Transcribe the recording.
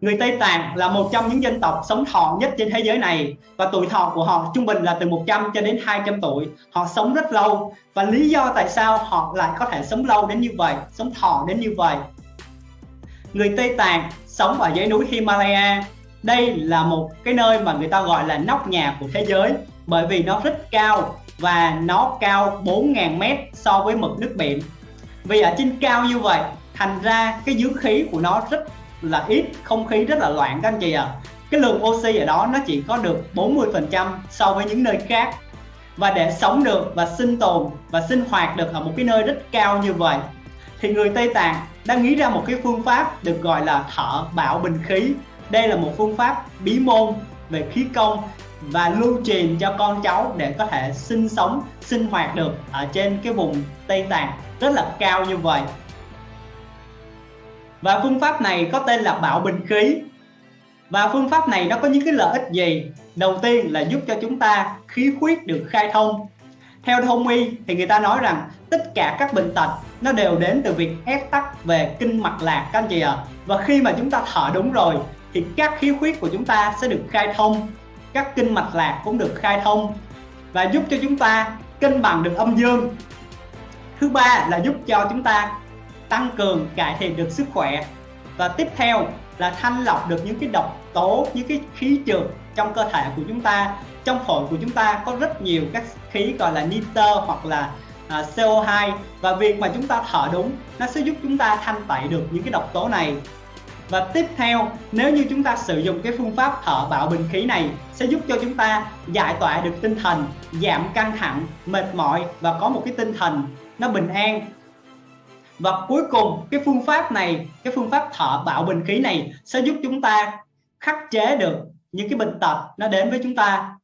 Người Tây Tạng là một trong những dân tộc sống thọ nhất trên thế giới này và tuổi thọ của họ trung bình là từ 100 cho đến 200 tuổi. Họ sống rất lâu và lý do tại sao họ lại có thể sống lâu đến như vậy, sống thọ đến như vậy. Người Tây Tạng sống ở dãy núi Himalaya. Đây là một cái nơi mà người ta gọi là nóc nhà của thế giới bởi vì nó rất cao và nó cao 4.000 mét so với mực nước biển. Vì ở trên cao như vậy thành ra cái dưỡng khí của nó rất là ít, không khí rất là loạn các anh chị ạ. À. cái lượng oxy ở đó nó chỉ có được 40% so với những nơi khác. Và để sống được và sinh tồn và sinh hoạt được ở một cái nơi rất cao như vậy, thì người Tây Tạng đã nghĩ ra một cái phương pháp được gọi là thở bảo bình khí. Đây là một phương pháp bí môn về khí công và lưu truyền cho con cháu để có thể sinh sống, sinh hoạt được ở trên cái vùng Tây Tạng rất là cao như vậy và phương pháp này có tên là bảo bình khí. Và phương pháp này nó có những cái lợi ích gì? Đầu tiên là giúp cho chúng ta khí huyết được khai thông. Theo thông y thì người ta nói rằng tất cả các bệnh tật nó đều đến từ việc ép tắc về kinh mạch lạc các anh chị ạ. À. và khi mà chúng ta thở đúng rồi thì các khí huyết của chúng ta sẽ được khai thông, các kinh mạch lạc cũng được khai thông và giúp cho chúng ta cân bằng được âm dương. Thứ ba là giúp cho chúng ta tăng cường cải thiện được sức khỏe. Và tiếp theo là thanh lọc được những cái độc tố những cái khí trượt trong cơ thể của chúng ta. Trong phổi của chúng ta có rất nhiều các khí gọi là nitơ hoặc là à, CO2 và việc mà chúng ta thở đúng nó sẽ giúp chúng ta thanh tẩy được những cái độc tố này. Và tiếp theo nếu như chúng ta sử dụng cái phương pháp thở bạo bình khí này sẽ giúp cho chúng ta giải tỏa được tinh thần giảm căng thẳng mệt mỏi và có một cái tinh thần nó bình an và cuối cùng, cái phương pháp này, cái phương pháp thở bạo bình khí này sẽ giúp chúng ta khắc chế được những cái bệnh tật nó đến với chúng ta.